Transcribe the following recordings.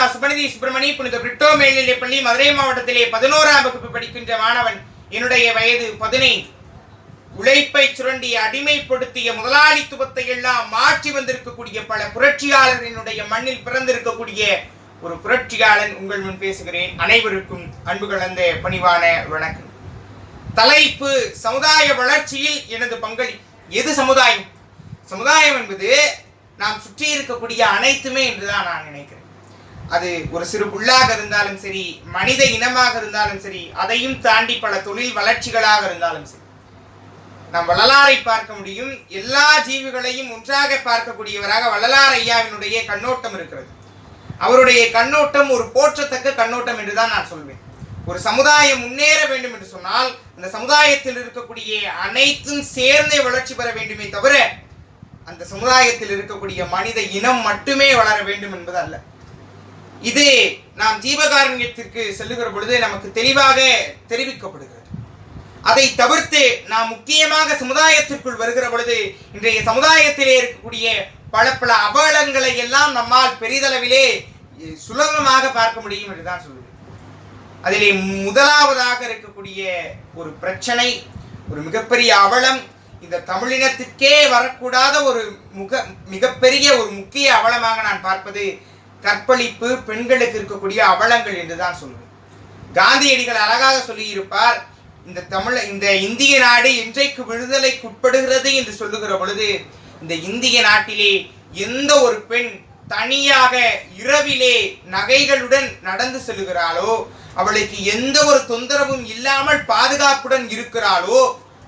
சா சுபநிதி சுப்பிரமணி புனித பிரிட்டோ மேல்நிலை பள்ளி மதுரை மாவட்டத்திலே பதினோராம் வகுப்பு படிக்கின்ற மாணவன் என்னுடைய வயது பதினைந்து. உழைப்பை சுரண்டி அடிமைப்படுத்திய முதலாளித்துவத்தை எல்லாம் மாற்றி வந்திருக்கக்கூடிய பல புரட்சியாளர்களினுடைய மண்ணில் பிறந்திருக்கக்கூடிய ஒரு புரட்சியாளன் உங்கள் முன் பேசுகிறேன். அனைவருக்கும் அன்பு கலந்த பணிவான வணக்கம். தலைப்பு சமுதாய வளர்ச்சியில் எனது பங்களி எது சமுதாயம்? சமுதாயம் என்பது நாம் சுற்றி இருக்கக்கூடிய அனைத்துமே என்றுதான் நான் நினைக்கிறேன். அது ஒரு சிறு புள்ளாக இருந்தாலும் சரி மனித இனமாக இருந்தாலும் சரி அதையும் தாண்டி பல தொழில் வளர்ச்சிகளாக இருந்தாலும் சரி நாம் வள்ளலாரை பார்க்க முடியும். எல்லா ஜீவிகளையும் ஒன்றாக பார்க்கக்கூடியவராக வள்ளலார் ஐயாவினுடைய கண்ணோட்டம் இருக்கிறது. அவருடைய கண்ணோட்டம் ஒரு போற்றத்தக்க கண்ணோட்டம் என்றுதான் நான் சொல்வேன். ஒரு சமுதாயம் முன்னேற வேண்டும் என்று சொன்னால் அந்த சமுதாயத்தில் இருக்கக்கூடிய அனைத்தும் சேர்ந்தே வளர்ச்சி பெற வேண்டுமே தவிர அந்த சமுதாயத்தில் இருக்கக்கூடிய மனித இனம் மட்டுமே வளர வேண்டும் என்பது அல்ல. இது நாம் ஜீவகாரண்யத்திற்கு செல்லுகிற பொழுது நமக்கு தெளிவாக தெரிவிக்கப்படுகிறது. அதை தவிர்த்து நாம் முக்கியமாக சமுதாயத்திற்குள் வருகிற பொழுது இன்றைய சமுதாயத்திலே இருக்கக்கூடிய பல பல அபகலங்களை எல்லாம் நம்மால் பெரிதளவிலே சுலபமாக பார்க்க முடியும் என்றுதான் சொல்லுவேன். அதிலே முதலாவதாக இருக்கக்கூடிய ஒரு பிரச்சனை ஒரு மிகப்பெரிய அவலம் இந்த தமிழினத்திற்கே வரக்கூடாத ஒரு முக மிகப்பெரிய ஒரு முக்கிய அவலமாக நான் பார்ப்பது கற்பழிப்பு பெண்களுக்கு இருக்கக்கூடிய அவலங்கள் என்றுதான் சொல்லுவேன் காந்தியடிகள் அழகாக சொல்லியிருப்பார் இந்த தமிழ் இந்த இந்திய நாடு இன்றைக்கு விடுதலைக்குட்படுகிறது என்று சொல்லுகிற பொழுது இந்த இந்திய நாட்டிலே எந்த ஒரு பெண் தனியாக இரவிலே நகைகளுடன் நடந்து செல்கிறாளோ அவளுக்கு எந்த ஒரு தொந்தரவும் இல்லாமல் பாதுகாப்புடன் இருக்கிறாளோ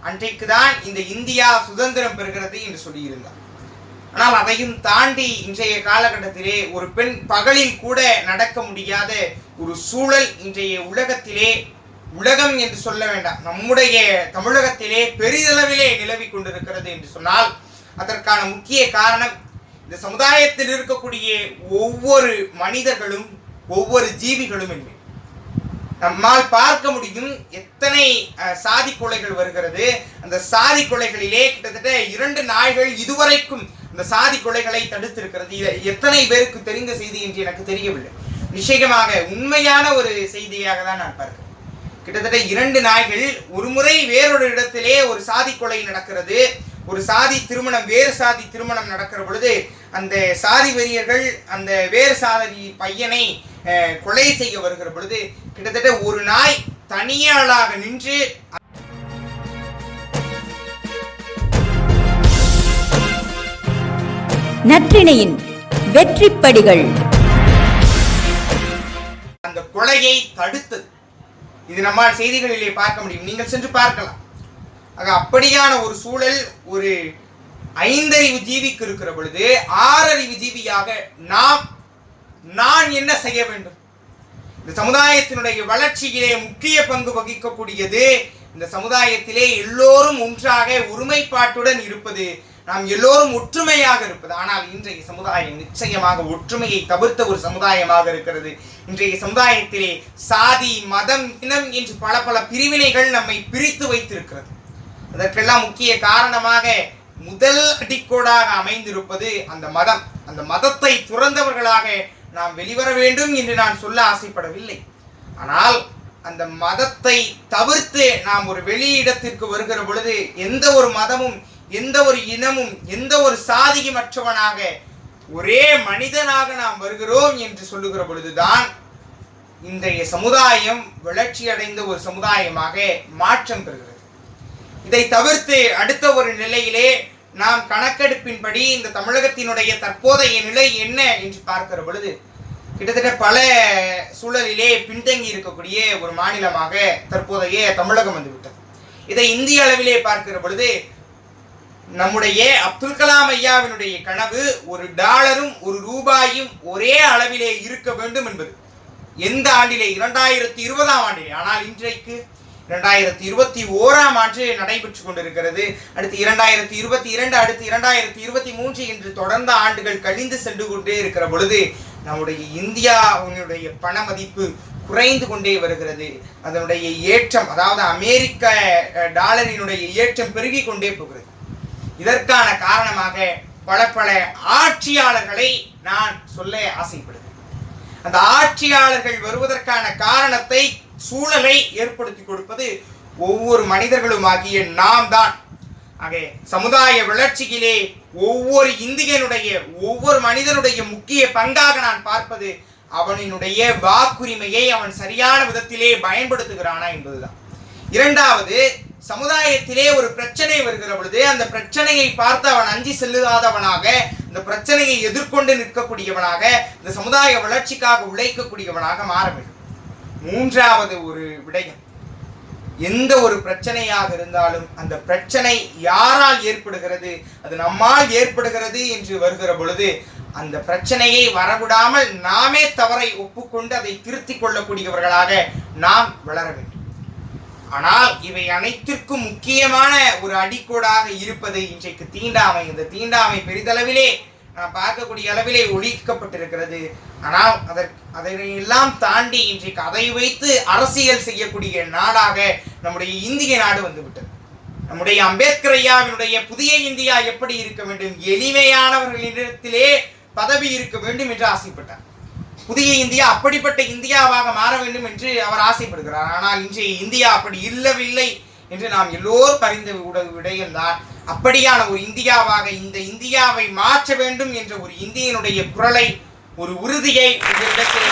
அன்றைக்கு தான் இந்த இந்தியா சுதந்திரம் பெறுகிறது என்று சொல்லியிருந்தார். ஆனால் அதையும் தாண்டி இன்றைய காலகட்டத்திலே ஒரு பெண் பகலில் கூட நடக்க முடியாத ஒரு சூழல் இன்றைய உலகத்திலே உலகம் என்று சொல்ல வேண்டாம். நம்முடைய தமிழகத்திலே பெரிதளவிலே நிலவி கொண்டிருக்கிறது என்று சொன்னால் அதற்கான முக்கிய காரணம் இந்த சமுதாயத்தில் இருக்கக்கூடிய ஒவ்வொரு மனிதர்களும் ஒவ்வொரு ஜீவிகளும் என்று நம்மால் பார்க்க முடியும் எத்தனை சாதி கொலைகள் வருகிறது. அந்த சாதி கொலைகளிலே கிட்டத்தட்ட இரண்டு நாய்கள் இதுவரைக்கும் இந்த சாதி கொலைகளை தடுத்திருக்கிறது. இதை எத்தனை பேருக்கு தெரிந்த செய்தி என்று எனக்கு தெரியவில்லை. நிச்சயமாக உண்மையான ஒரு செய்தியாக தான் நான் பார்க்கிறேன். கிட்டத்தட்ட இரண்டு நாய்கள் ஒரு முறை வேறொரு இடத்திலே ஒரு சாதி கொலை நடக்கிறது. ஒரு சாதி திருமணம் வேறு சாதி திருமணம் நடக்கிற பொழுது அந்த சாதி வெறியர்கள் அந்த வேறு சாதி பையனை கொலை செய்ய வருகிற பொழுது கிட்டத்தட்ட ஒரு நாய் தனியாளாக நின்று நற்றிணையின் வெற்றிப்படிகள். அந்த கொலையை தடுத்தது. இது நம்மால் செய்திகளிலே பார்க்க முடியும். நீங்கள் சென்று பார்க்கலாம். ஆக அப்படியான ஒரு சூழல் ஒரு ஐந்தறிவு ஜீவிக்கு இருக்கிற பொழுது ஆறறிவு ஜீவியாக நாம் நான் என்ன செய்ய வேண்டும்? இந்த சமுதாயத்தினுடைய வளர்ச்சியிலே முக்கிய பங்கு வகிக்கக்கூடியது இந்த சமுதாயத்திலே எல்லோரும் ஒன்றாக ஒருமைப்பாட்டுடன் இருப்பது. நாம் எல்லோரும் ஒற்றுமையாக இருப்பது. ஆனால் இன்றைய சமுதாயம் நிச்சயமாக ஒற்றுமையை தவிர்த்த ஒரு சமுதாயமாக இருக்கிறது. இன்றைய சமுதாயத்திலே சாதி மதம் இனம் என்று பல பல பிரிவினைகள் நம்மை பிரித்து வைத்திருக்கிறது. அதற்கெல்லாம் முக்கிய காரணமாக முதல் அடிக்கோடாக அமைந்திருப்பது அந்த மதம். அந்த மதத்தை துறந்தவர்களாக நாம் வெளிவர வேண்டும் என்று நான் சொல்ல ஆசைப்படவில்லை. ஆனால் அந்த மதத்தை தவிர்த்து நாம் ஒரு வெளியிடத்திற்கு வருகிற பொழுது எந்த ஒரு மதமும் எந்த ஒரு இனமும் எந்த ஒரு சாதியுமற்றவனாக ஒரே மனிதனாக நாம் வருகிறோம் என்று சொல்லுகிற பொழுதுதான் இன்றைய சமுதாயம் வளர்ச்சி அடைந்த ஒரு சமுதாயமாக மாற்றம் பெறுகிறது. இதை தவிர்த்து அடுத்த ஒரு நிலையிலே நாம் கணக்கெடுப்பின்படி இந்த தமிழகத்தினுடைய தற்போதைய நிலை என்ன என்று பார்க்கிற பொழுது கிட்டத்தட்ட பல சூழலிலே பின்தங்கி இருக்கக்கூடிய ஒரு மாநிலமாக தற்போதைய தமிழகம் வந்துவிட்டது. இதை இந்திய அளவிலே பார்க்கிற பொழுது நம்முடைய அப்துல் கலாம் ஐயாவினுடைய கனவு ஒரு டாலரும் ஒரு ரூபாயும் ஒரே அளவிலே இருக்க வேண்டும் என்பது. எந்த ஆண்டிலே? இரண்டாயிரத்தி இருபதாம் ஆண்டிலே. ஆனால் இன்றைக்கு இரண்டாயிரத்தி இருபத்தி ஓராம் ஆண்டு நடைபெற்று கொண்டிருக்கிறது. அடுத்து இரண்டாயிரத்தி இருபத்தி இரண்டு அடுத்து இரண்டாயிரத்தி இருபத்தி மூன்று என்று தொடர்ந்த ஆண்டுகள் கழிந்து சென்று கொண்டே இருக்கிற பொழுது நம்முடைய இந்தியாவினுடைய பண மதிப்பு குறைந்து கொண்டே வருகிறது. அதனுடைய ஏற்றம் அதாவது அமெரிக்க டாலரினுடைய ஏற்றம் பெருகி கொண்டே போகிறது. இதற்கான காரணமாக பல பல ஆட்சியாளர்களை நான் சொல்ல ஆசைப்படுகிறேன். அந்த ஆட்சியாளர்கள் வருவதற்கான காரணத்தை சூழலை ஏற்படுத்தி கொடுப்பது ஒவ்வொரு மனிதர்களும் ஆகிய நாம் தான் ஆக சமுதாய வளர்ச்சியிலே ஒவ்வொரு இந்தியனுடைய ஒவ்வொரு மனிதனுடைய முக்கிய பங்காக நான் பார்ப்பது அவனினுடைய வாக்குரிமையை அவன் சரியான விதத்திலே பயன்படுத்துகிறானா என்பதுதான். இரண்டாவது சமுதாயத்திலே ஒரு பிரச்சனை வருகிற பொழுது அந்த பிரச்சனையை பார்த்து அவன் அஞ்சி செல்லுதாதவனாக இந்த பிரச்சனையை எதிர்கொண்டு நிற்கக்கூடியவனாக இந்த சமுதாய வளர்ச்சிக்காக உழைக்கக்கூடியவனாக மாற வேண்டும். மூன்றாவது ஒரு விடயம். எந்த ஒரு பிரச்சனையாக இருந்தாலும் அந்த பிரச்சனை யாரால் ஏற்படுகிறது அது நம்மால் ஏற்படுகிறது என்று வருகிற பொழுது அந்த பிரச்சனையை வரவிடாமல் நாமே தவறை ஒப்புக்கொண்டு அதை திருத்திக் கொள்ளக்கூடியவர்களாக நாம் வளர வேண்டும். ஆனால் இவை அனைத்திற்கும் முக்கியமான ஒரு அடிக்கோடாக இருப்பது இன்றைக்கு தீண்டாமை. இந்த தீண்டாமை பெரிதளவிலே நாம் பார்க்கக்கூடிய அளவிலே ஒழிக்கப்பட்டிருக்கிறது. ஆனால் அதற்கு அதனையெல்லாம் தாண்டி இன்றைக்கு அதை வைத்து அரசியல் செய்யக்கூடிய நாடாக நம்முடைய இந்திய நாடு வந்துவிட்டது. நம்முடைய அம்பேத்கர் ஐயாவினுடைய புதிய இந்தியா எப்படி இருக்க வேண்டும்? எளிமையானவர்களிடத்திலே பதவி இருக்க வேண்டும் என்று ஆசைப்பட்டார். புதிய இந்தியா அப்படிப்பட்ட இந்தியாவாக மாற வேண்டும் என்று அவர் ஆசைப்படுகிறார். ஆனால் இன்றைய இந்தியா அப்படி இல்லவில்லை என்று நாம் எல்லோரும் அறிந்த விடயம்தான் அப்படியான ஒரு இந்தியாவாக இந்த இந்தியாவை மாற்ற வேண்டும் என்ற ஒரு இந்தியனுடைய குரலை ஒரு உறுதியை உங்களிடத்தில்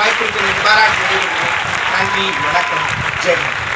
வைத்து பாராட்டு நன்றி வணக்கம் ஜெய்